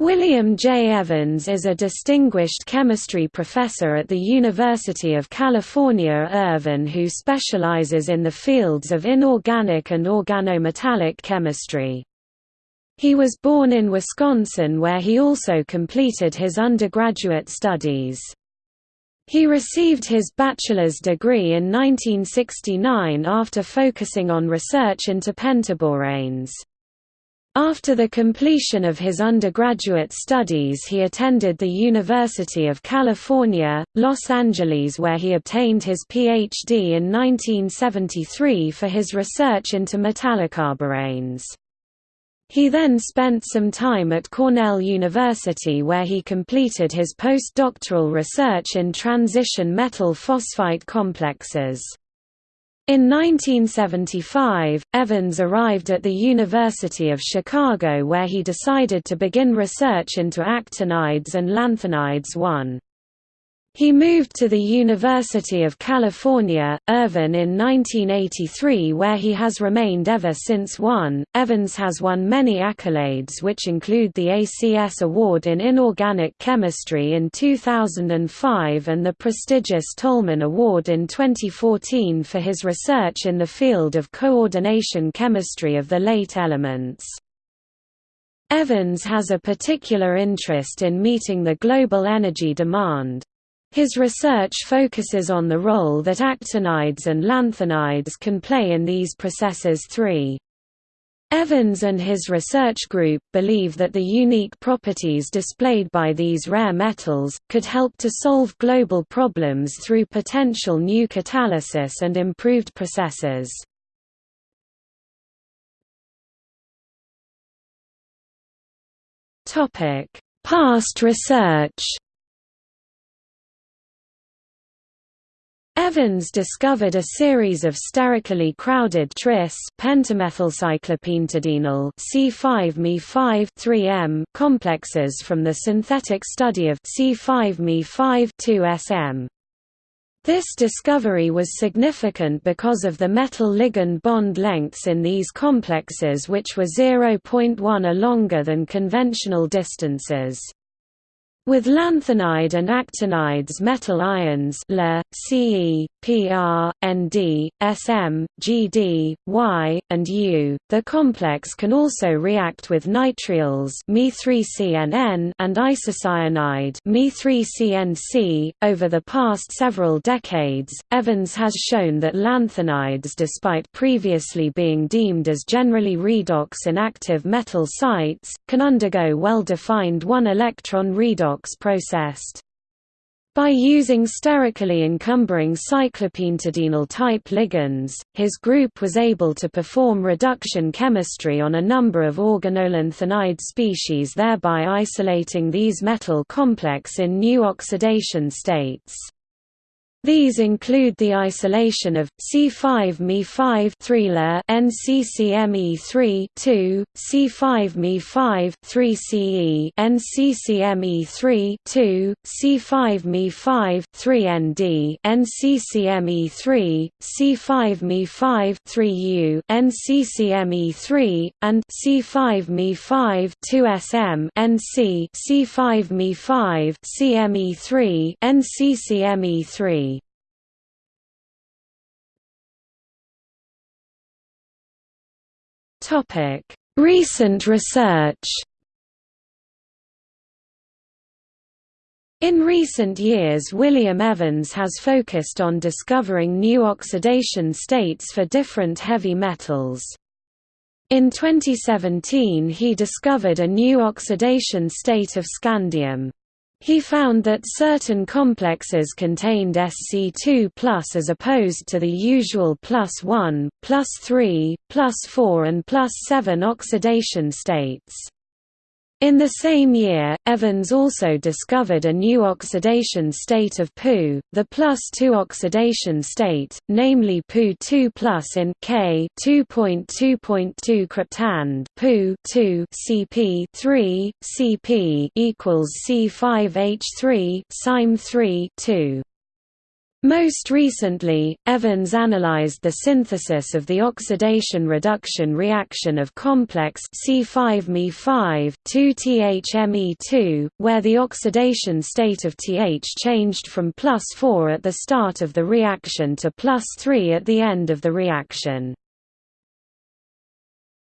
William J. Evans is a distinguished chemistry professor at the University of California Irvine who specializes in the fields of inorganic and organometallic chemistry. He was born in Wisconsin where he also completed his undergraduate studies. He received his bachelor's degree in 1969 after focusing on research into pentaboranes. After the completion of his undergraduate studies he attended the University of California, Los Angeles where he obtained his Ph.D. in 1973 for his research into metallocarboranes. He then spent some time at Cornell University where he completed his postdoctoral research in transition metal phosphite complexes. In 1975, Evans arrived at the University of Chicago where he decided to begin research into actinides and lanthanides 1. He moved to the University of California, Irvine in 1983 where he has remained ever since 1. Evans has won many accolades which include the ACS Award in Inorganic Chemistry in 2005 and the prestigious Tolman Award in 2014 for his research in the field of coordination chemistry of the late elements. Evans has a particular interest in meeting the global energy demand. His research focuses on the role that actinides and lanthanides can play in these processes 3. Evans and his research group believe that the unique properties displayed by these rare metals, could help to solve global problems through potential new catalysis and improved processes. Past research Evans discovered a series of sterically crowded tris pentamethylcyclopentadienyl C5Me5 3M complexes from the synthetic study of C5Me5 2SM. This discovery was significant because of the metal ligand bond lengths in these complexes which were 0.1 a longer than conventional distances. With lanthanide and actinides metal ions La, Ce, Pr, Nd, Sm, Gd, Y, and U, the complex can also react with nitriles Me3CNN and isocyanide Me3CNC. .Over the past several decades, Evans has shown that lanthanides despite previously being deemed as generally redox inactive metal sites, can undergo well-defined one-electron redox processed. By using sterically encumbering cyclopentadienyl-type ligands, his group was able to perform reduction chemistry on a number of organolanthanide species thereby isolating these metal complex in new oxidation states. These include the isolation of C5Me5 3 NCCME3 2, C5Me5 3CE NCCME3 2, C5Me5 3ND NCCME3, C5Me5 3U NCCME3 and C5Me5 2SM NC C5Me5 CME3 NCCME3 Topic: Recent research. In recent years William Evans has focused on discovering new oxidation states for different heavy metals. In 2017 he discovered a new oxidation state of scandium. He found that certain complexes contained Sc2 as opposed to the usual plus 1, plus 3, plus 4 and plus 7 oxidation states. In the same year, Evans also discovered a new oxidation state of Pu, the plus 2 oxidation state, namely Pu2 plus in K 2.2.2 cryptand Pu 2 Cp 3 Cp equals C5H3 Sime 3 2. Most recently, Evans analyzed the synthesis of the oxidation-reduction reaction of complex C5Me5, 2-THME2, where the oxidation state of Th changed from plus 4 at the start of the reaction to plus 3 at the end of the reaction.